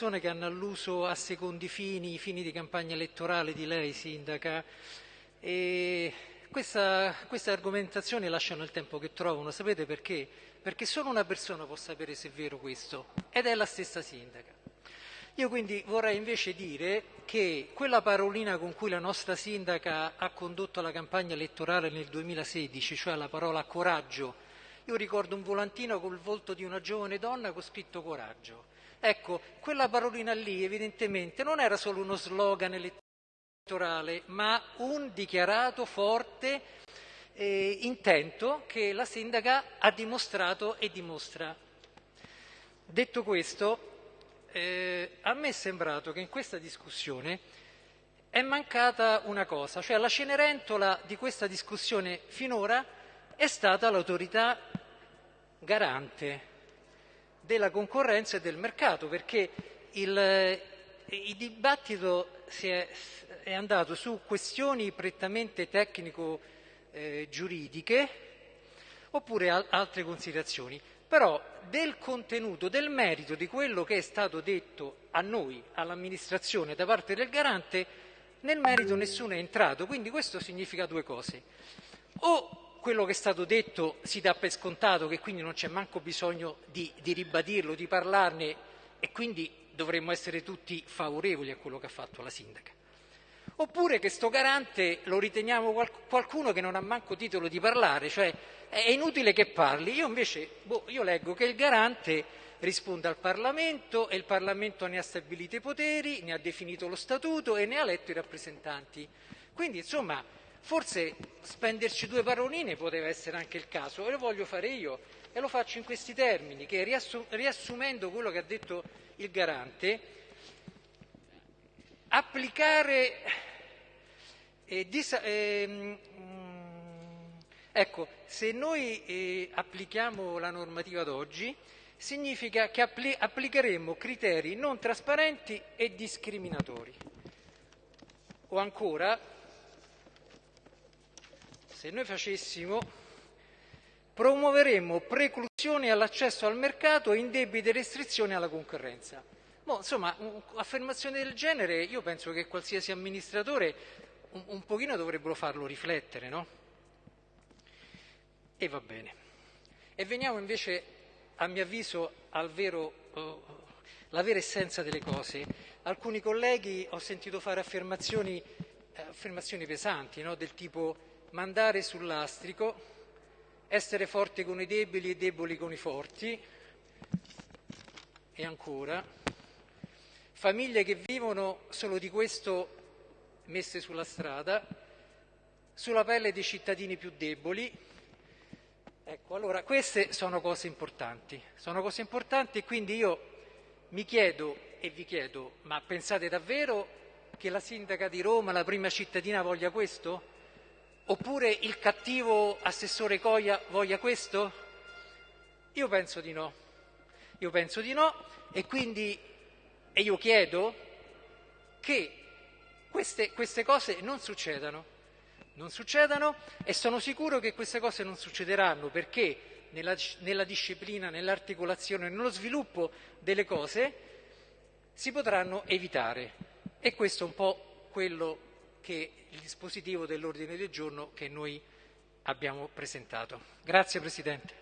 persone che hanno alluso a secondi fini, fini di campagna elettorale di lei, sindaca, e questa, queste argomentazioni lasciano il tempo che trovano, sapete perché? Perché solo una persona può sapere se è vero questo, ed è la stessa sindaca. Io quindi vorrei invece dire che quella parolina con cui la nostra sindaca ha condotto la campagna elettorale nel 2016, cioè la parola coraggio, io ricordo un volantino col volto di una giovane donna con scritto coraggio. Ecco, quella parolina lì evidentemente non era solo uno slogan elettorale, ma un dichiarato forte eh, intento che la sindaca ha dimostrato e dimostra. Detto questo, eh, a me è sembrato che in questa discussione è mancata una cosa, cioè la cenerentola di questa discussione finora è stata l'autorità garante della concorrenza e del mercato, perché il, il dibattito è, è, andato su questioni prettamente tecnico-giuridiche eh, oppure al, altre considerazioni. Però del contenuto, del merito di quello che è stato detto a noi, all'amministrazione da parte del garante, nel merito nessuno è entrato. Quindi questo significa due cose. O quello che è stato detto si dà per scontato, che quindi non c'è manco bisogno di, di ribadirlo, di parlarne e quindi dovremmo essere tutti favorevoli a quello che ha fatto la sindaca. Oppure che sto garante lo riteniamo qualcuno che non ha manco titolo di parlare, cioè è inutile che parli. Io invece boh, io leggo che il garante risponde al Parlamento e il Parlamento ne ha stabilito i poteri, ne ha definito lo statuto e ne ha eletto i rappresentanti. Quindi insomma forse spenderci due paroline poteva essere anche il caso e lo voglio fare io e lo faccio in questi termini che riassumendo quello che ha detto il garante applicare eh, disa, eh, Ecco, se noi eh, applichiamo la normativa d'oggi, significa che appli- applicheremo criteri non trasparenti e discriminatori. O ancora, se noi facessimo, promuoveremo preclusioni all'accesso al mercato e indebite restrizioni alla concorrenza. Boh, insomma, affermazioni del genere io penso che qualsiasi amministratore un, un pochino dovrebbero farlo riflettere, no? e va bene. E veniamo invece, a mio avviso, al vero, uh, la vera essenza delle cose. Alcuni colleghi ho sentito fare affermazioni, eh, affermazioni pesanti, no? del tipo mandare sul lastrico, essere forti con i deboli e deboli con i forti, e ancora, famiglie che vivono solo di questo messe sulla strada, sulla pelle dei cittadini più deboli, Ecco, allora queste sono cose importanti, sono cose importanti e quindi io mi chiedo e vi chiedo, ma pensate davvero che la sindaca di Roma, la prima cittadina, voglia questo? Oppure il cattivo assessore Coia voglia questo? Io penso di no, io penso di no e quindi e io chiedo che queste, queste cose non succedano non succedano e sono sicuro che queste cose non succederanno perché nella, nella disciplina, nell'articolazione, nello sviluppo delle cose si potranno evitare. E questo è un po' quello che il dispositivo dell'ordine del giorno che noi abbiamo presentato. Grazie Presidente.